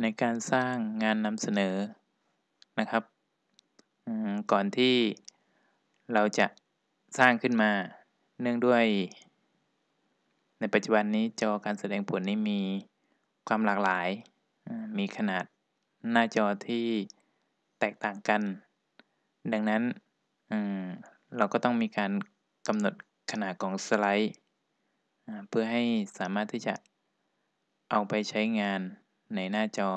ในการสร้างงานนำเสนอนะครับก่อนที่เราจะสร้างขึ้นมาเนื่องด้วย ในปัจจุบันนี้จอการแสดงผลนี้มีความหลากหลาย มีขนาดหน้าจอที่แตกต่างกัน ดังนั้นเราก็ต้องมีการกำหนดขนาดของสไลด์ เพื่อให้สามารถที่จะเอาไปใช้งาน ในหน้าจอ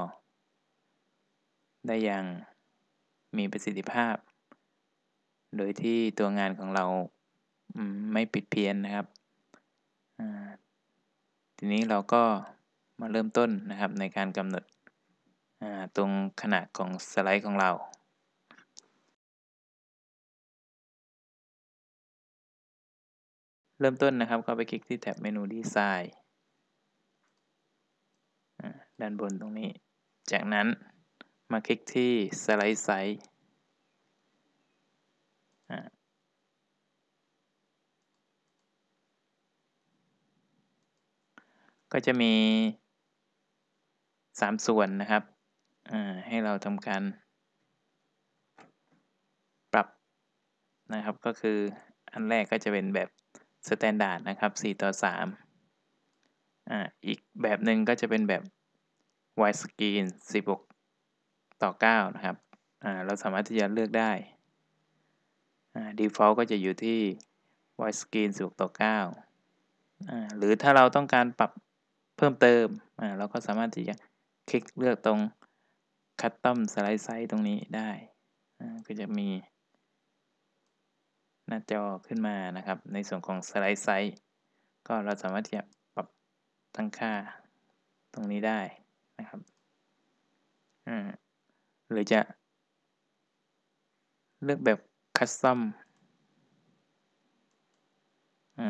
ได้อย่างมีประสิทธิภาพ โดยที่ตัวงานของเราไม่ปิดเพี้ยนนะครับ ทีนี้เราก็มาเริ่มต้นนะครับในการกำหนดตรงขนาดของสไลด์ของเราเริ่มต้นนะครับก็ไปคลิกที่แท็บเมนูดีไซน์ ด้านบนตรงนี้ จากนั้นมาคลิกที่สไลด์ไซส์ก็จะมี 3 ส่วนนะครับให้เราทำการ ปรับนะครับก็คืออันแรกก็จะเป็นแบบ standard นะครับ 4 ต่อ 3 อ่าอีกแบบหนึ่งก็จะเป็นแบบ widescreen 16ต่อ9นะครับอ่าเราสามารถที่จะเลือกได้อ่า default ก็จะอยู่ที่ widescreen 16ต่อ9อ่าหรือถ้าเราต้องการปรับเพิ่มเติมอ่าเราก็สามารถที่จะคลิกเลือกตรง custom slide size ตรงนี้ได้อ่าก็จะมีหน้าจอขึ้นมานะครับ ในส่วนของ slide size ก็เราสามารถที่จะ ตั้งค่าตรงนี้ได้นะครับหรือจะ เลือกแบบคัสตอม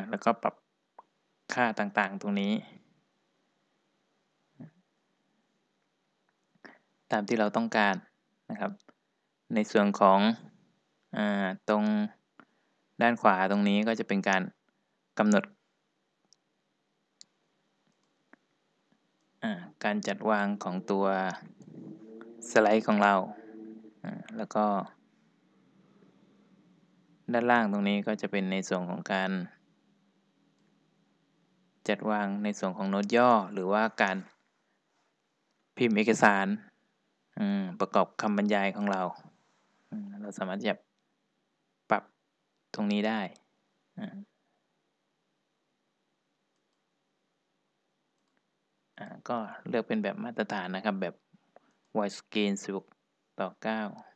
แล้วก็ปรับค่าต่างๆตรงนี้ ตามที่เราต้องการนะครับ ในส่วนของอตรงด้านขวาตรงนี้ก็จะเป็นการกำหนด การจัดวางของตัวสไลด์ของเรา แล้วก็ ด้านล่างตรงนี้ก็จะเป็นในส่วนของการ จัดวางในส่วนของโน้ตย่อ หรือว่าการพิมพ์เอกสารประกอบคำบรรยายของเรา เราสามารถจะปรับตรงนี้ได้ ก็เลือกเป็นแบบมาตรฐานนะครับแบบ widescreen 16 ต่อ 9